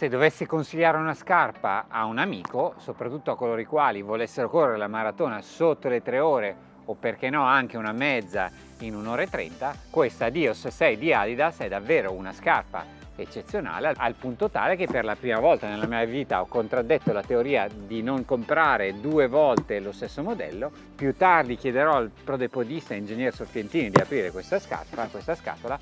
Se dovessi consigliare una scarpa a un amico, soprattutto a coloro i quali volessero correre la maratona sotto le tre ore o perché no anche una mezza in un'ora e trenta, questa Dios 6 di Adidas è davvero una scarpa eccezionale al punto tale che per la prima volta nella mia vita ho contraddetto la teoria di non comprare due volte lo stesso modello. Più tardi chiederò al prodepodista ingegner Sorfientini di aprire questa scarpa, questa scatola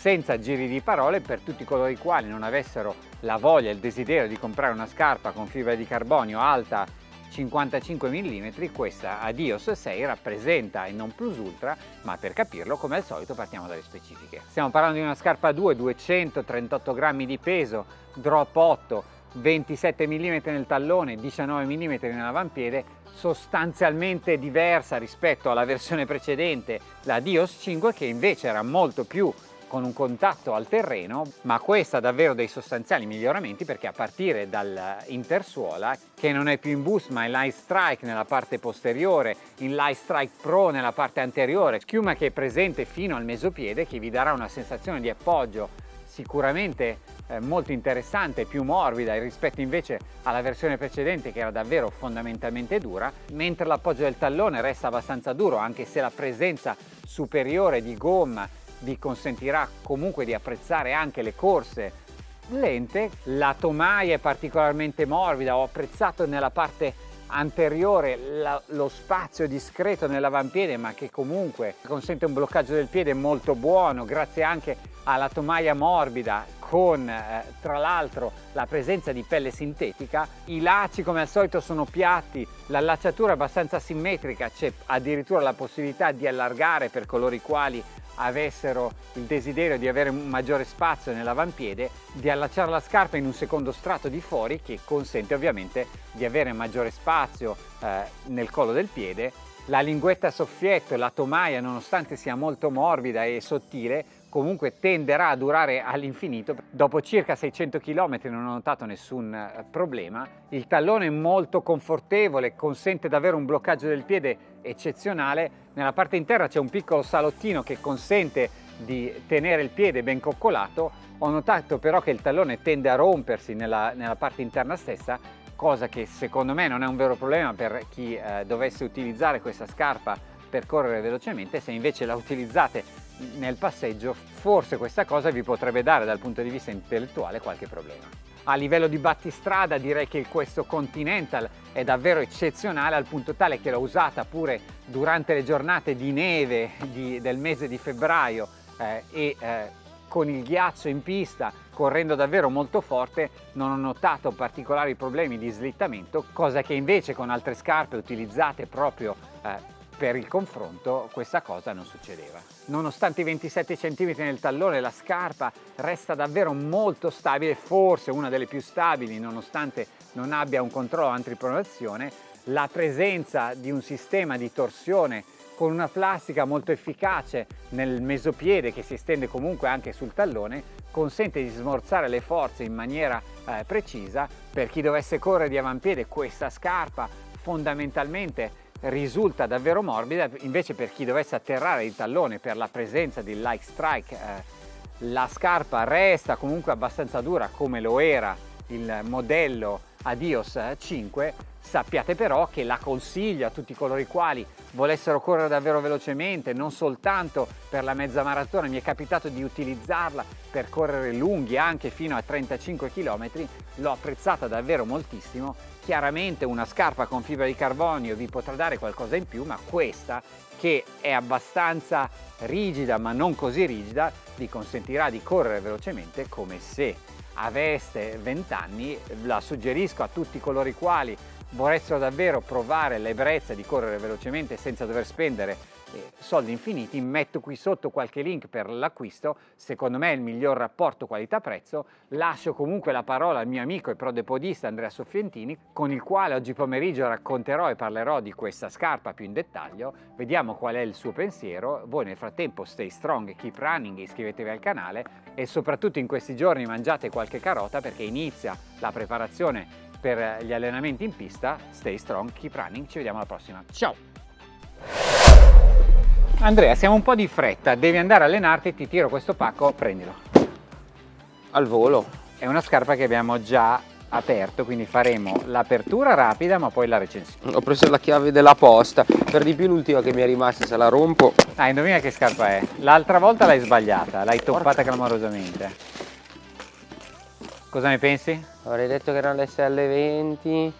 senza giri di parole per tutti coloro i quali non avessero la voglia e il desiderio di comprare una scarpa con fibra di carbonio alta 55 mm, questa Adios 6 rappresenta il non plus ultra, ma per capirlo come al solito partiamo dalle specifiche. Stiamo parlando di una scarpa 2, 238 grammi di peso, drop 8, 27 mm nel tallone, 19 mm nell'avampiede, sostanzialmente diversa rispetto alla versione precedente, la Dios 5 che invece era molto più con un contatto al terreno, ma questa ha davvero dei sostanziali miglioramenti perché a partire dall'intersuola, che non è più in boost ma è Light Strike nella parte posteriore, in Light Strike Pro nella parte anteriore, schiuma che è presente fino al mesopiede che vi darà una sensazione di appoggio sicuramente eh, molto interessante, più morbida rispetto invece alla versione precedente che era davvero fondamentalmente dura, mentre l'appoggio del tallone resta abbastanza duro anche se la presenza superiore di gomma vi consentirà comunque di apprezzare anche le corse lente. La tomaia è particolarmente morbida, ho apprezzato nella parte anteriore la, lo spazio discreto nell'avampiede ma che comunque consente un bloccaggio del piede molto buono grazie anche alla tomaia morbida con eh, tra l'altro la presenza di pelle sintetica. I lacci come al solito sono piatti, l'allacciatura è abbastanza simmetrica, c'è addirittura la possibilità di allargare per coloro i quali avessero il desiderio di avere un maggiore spazio nell'avampiede, di allacciare la scarpa in un secondo strato di fuori che consente ovviamente di avere maggiore spazio eh, nel collo del piede. La linguetta soffietto, la tomaia, nonostante sia molto morbida e sottile, comunque tenderà a durare all'infinito. Dopo circa 600 km non ho notato nessun eh, problema. Il tallone è molto confortevole, consente davvero un bloccaggio del piede eccezionale. Nella parte interna c'è un piccolo salottino che consente di tenere il piede ben coccolato. Ho notato però che il tallone tende a rompersi nella, nella parte interna stessa, cosa che secondo me non è un vero problema per chi eh, dovesse utilizzare questa scarpa per correre velocemente, se invece la utilizzate nel passeggio forse questa cosa vi potrebbe dare dal punto di vista intellettuale qualche problema. A livello di battistrada direi che questo Continental è davvero eccezionale al punto tale che l'ho usata pure durante le giornate di neve di, del mese di febbraio eh, e eh, con il ghiaccio in pista correndo davvero molto forte non ho notato particolari problemi di slittamento cosa che invece con altre scarpe utilizzate proprio eh, per il confronto questa cosa non succedeva. Nonostante i 27 cm nel tallone la scarpa resta davvero molto stabile, forse una delle più stabili nonostante non abbia un controllo antipronazione, la presenza di un sistema di torsione con una plastica molto efficace nel mesopiede che si estende comunque anche sul tallone consente di smorzare le forze in maniera eh, precisa per chi dovesse correre di avampiede questa scarpa fondamentalmente risulta davvero morbida, invece per chi dovesse atterrare il tallone per la presenza di like strike eh, la scarpa resta comunque abbastanza dura come lo era il modello Adios 5 sappiate però che la consiglio a tutti coloro i quali volessero correre davvero velocemente non soltanto per la mezza maratona mi è capitato di utilizzarla per correre lunghi anche fino a 35 km l'ho apprezzata davvero moltissimo chiaramente una scarpa con fibra di carbonio vi potrà dare qualcosa in più ma questa che è abbastanza rigida ma non così rigida vi consentirà di correre velocemente come se aveste 20 anni la suggerisco a tutti coloro i quali vorressero davvero provare l'ebbrezza di correre velocemente senza dover spendere soldi infiniti, metto qui sotto qualche link per l'acquisto, secondo me è il miglior rapporto qualità-prezzo, lascio comunque la parola al mio amico e prodepodista Andrea Soffientini, con il quale oggi pomeriggio racconterò e parlerò di questa scarpa più in dettaglio, vediamo qual è il suo pensiero, voi nel frattempo stay strong, keep running, iscrivetevi al canale e soprattutto in questi giorni mangiate qualche carota perché inizia la preparazione per gli allenamenti in pista, stay strong, keep running, ci vediamo alla prossima, ciao! Andrea, siamo un po' di fretta, devi andare a allenarti, ti tiro questo pacco, prendilo. Al volo? è una scarpa che abbiamo già aperto quindi faremo l'apertura rapida ma poi la recensione. Ho preso la chiave della posta. Per di più l'ultima che mi è rimasta se la rompo. Ah indovina che scarpa è. L'altra volta l'hai sbagliata l'hai toppata clamorosamente. Cosa ne pensi? avrei detto che erano le SL20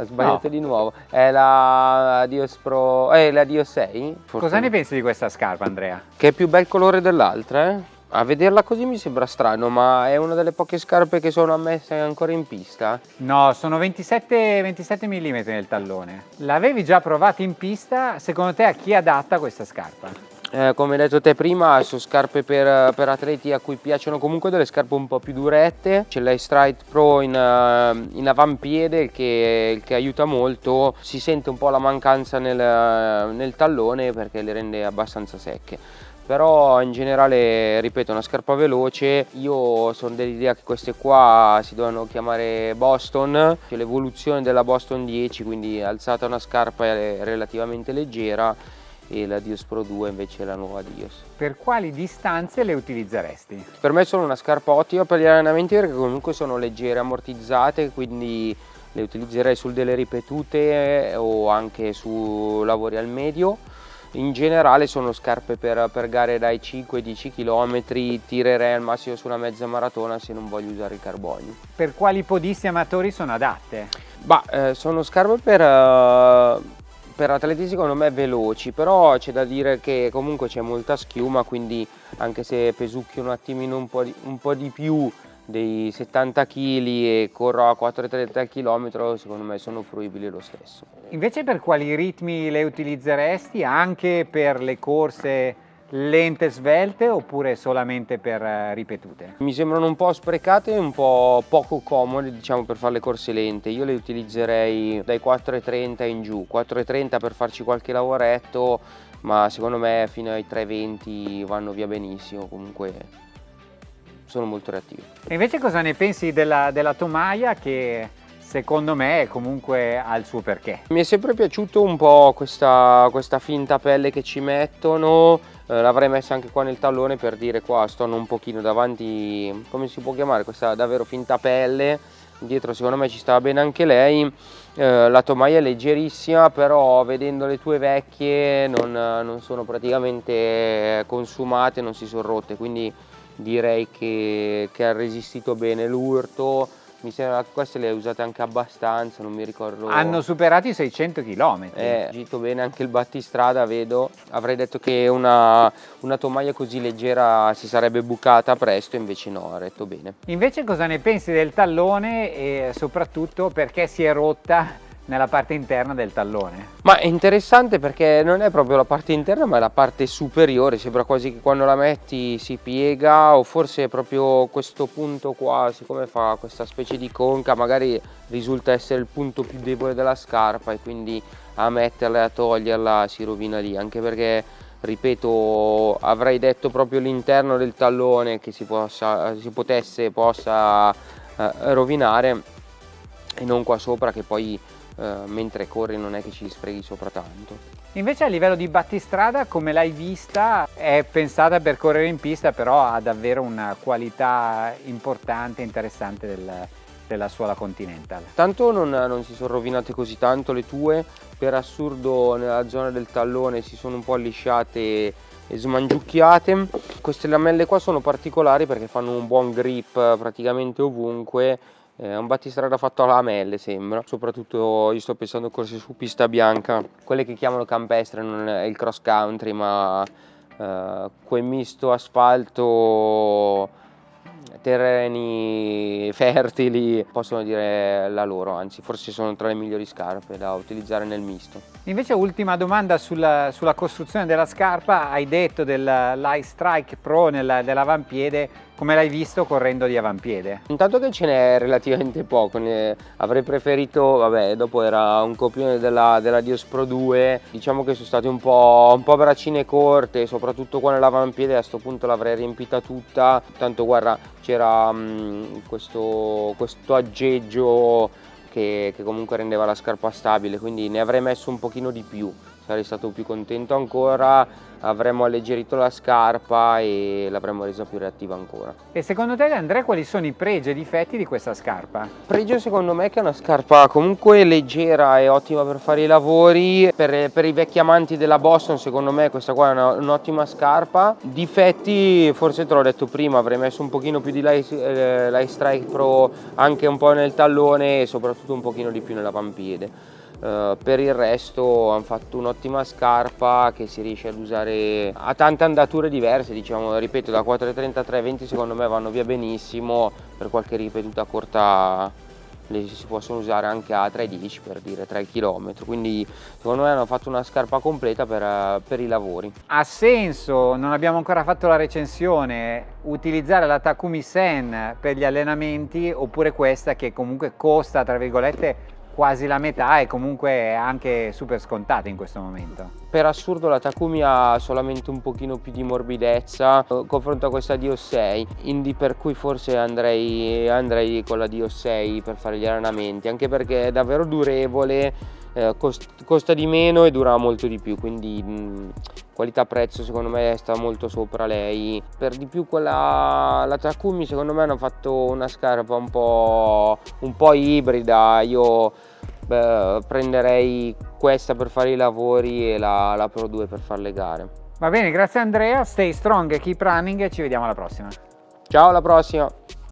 ho sbagliato no. di nuovo è la Dios Pro eh, la Dios 6 cosa ne pensi di questa scarpa Andrea? che è più bel colore dell'altra eh? A vederla così mi sembra strano, ma è una delle poche scarpe che sono ammesse ancora in pista? No, sono 27, 27 mm nel tallone. L'avevi già provata in pista, secondo te a chi è adatta questa scarpa? Eh, come hai detto te prima, sono scarpe per, per, atleti a cui piacciono comunque delle scarpe un po' più durette. C'è la Stride Pro in, uh, in avampiede che, che, aiuta molto, si sente un po' la mancanza nel, nel tallone perché le rende abbastanza secche. Però in generale ripeto una scarpa veloce. Io sono dell'idea che queste qua si devono chiamare Boston c'è l'evoluzione della Boston 10 quindi alzata una scarpa relativamente leggera e la Dios Pro 2 invece è la nuova Dios. Per quali distanze le utilizzeresti? Per me sono una scarpa ottima per gli allenamenti perché comunque sono leggere, ammortizzate, quindi le utilizzerei su delle ripetute o anche su lavori al medio in generale sono scarpe per, per gare dai 5-10 km, tirerei al massimo su una mezza maratona se non voglio usare il carbonio. Per quali podisti amatori sono adatte? Bah, eh, sono scarpe per, uh, per atleti secondo me veloci, però c'è da dire che comunque c'è molta schiuma, quindi anche se pesucchi un attimino un po' di, un po di più dei 70 kg e corro a 4,30 km secondo me sono fruibili lo stesso. Invece per quali ritmi le utilizzeresti? Anche per le corse lente svelte oppure solamente per eh, ripetute? Mi sembrano un po' sprecate e un po' poco comode diciamo per fare le corse lente. Io le utilizzerei dai 4,30 in giù, 4,30 per farci qualche lavoretto ma secondo me fino ai 3,20 vanno via benissimo comunque sono molto reattivi. E invece cosa ne pensi della, della tomaia che secondo me comunque ha il suo perché? Mi è sempre piaciuto un po' questa, questa finta pelle che ci mettono, eh, l'avrei messa anche qua nel tallone per dire qua sto un pochino davanti, come si può chiamare, questa davvero finta pelle, dietro secondo me ci stava bene anche lei, eh, la tomaia è leggerissima però vedendo le tue vecchie non, non sono praticamente consumate, non si sono rotte, quindi direi che, che ha resistito bene l'urto mi sembra che queste le hai usate anche abbastanza, non mi ricordo. Hanno superato i 600 km. Eh, agito bene anche il battistrada, vedo. Avrei detto che una, una tomaia così leggera si sarebbe bucata presto, invece no, ha retto bene. Invece cosa ne pensi del tallone e soprattutto perché si è rotta nella parte interna del tallone. Ma è interessante perché non è proprio la parte interna ma è la parte superiore, sembra quasi che quando la metti si piega o forse proprio questo punto qua, siccome fa questa specie di conca, magari risulta essere il punto più debole della scarpa e quindi a metterla e a toglierla si rovina lì, anche perché ripeto avrei detto proprio l'interno del tallone che si, possa, si potesse possa eh, rovinare e non qua sopra che poi eh, mentre corri non è che ci sfreghi sopra tanto. Invece a livello di battistrada, come l'hai vista, è pensata per correre in pista, però ha davvero una qualità importante e interessante del, della suola Continental. Tanto non, non, si sono rovinate così tanto le tue, per assurdo nella zona del tallone si sono un po' allisciate e smangiucchiate. Queste lamelle qua sono particolari perché fanno un buon grip praticamente ovunque è un battistrada fatto a lamelle sembra, soprattutto io sto pensando a corse su pista bianca, quelle che chiamano campestre, non è il cross country ma eh, quel misto asfalto terreni fertili possono dire la loro, anzi forse sono tra le migliori scarpe da utilizzare nel misto. Invece ultima domanda sulla, sulla costruzione della scarpa, hai detto dell'Ice Strike Pro nell'avampiede, come l'hai visto correndo di avampiede? Intanto che ce n'è relativamente poco, ne avrei preferito, vabbè dopo era un copione della, della Dios Pro 2, diciamo che sono state un po', un po braccine corte, soprattutto qua nell'avampiede a questo punto l'avrei riempita tutta, tanto guarda c'era mm, questo, questo aggeggio che, che, comunque rendeva la scarpa stabile quindi ne avrei messo un pochino di più sarei stato più contento ancora avremmo alleggerito la scarpa e l'avremmo resa più reattiva ancora. E secondo te Andrea quali sono i pregi e difetti di questa scarpa? Pregio secondo me è che è una scarpa comunque leggera e ottima per fare i lavori, per, per i vecchi amanti della Boston secondo me questa qua è un'ottima scarpa. Difetti forse te l'ho detto prima avrei messo un pochino più di Light, eh, Light Strike Pro anche un po' nel tallone e soprattutto un pochino di più nella pampiede. Uh, per il resto hanno fatto un'ottima scarpa che si riesce ad usare a tante andature diverse diciamo ripeto da 4.33 a 20 secondo me vanno via benissimo per qualche ripetuta corta le si possono usare anche a 3.10 per dire 3 km quindi secondo me hanno fatto una scarpa completa per, per, i lavori. Ha senso non abbiamo ancora fatto la recensione utilizzare la Takumi Sen per gli allenamenti oppure questa che comunque costa tra virgolette quasi la metà e comunque anche super scontata in questo momento. Per assurdo la Takumi ha solamente un pochino più di morbidezza eh, confronto a questa Dio 6, quindi per cui forse andrei, andrei con la Dio 6 per fare gli allenamenti, anche perché è davvero durevole, eh, cost, costa di meno e dura molto di più, quindi mh, qualità prezzo secondo me sta molto sopra lei. Per di più quella, la Takumi secondo me hanno fatto una scarpa un po', un po ibrida, io beh, prenderei questa per fare i lavori e la, la Pro 2 per fare le gare. Va bene, grazie Andrea, stay strong keep running e ci vediamo alla prossima. Ciao, alla prossima!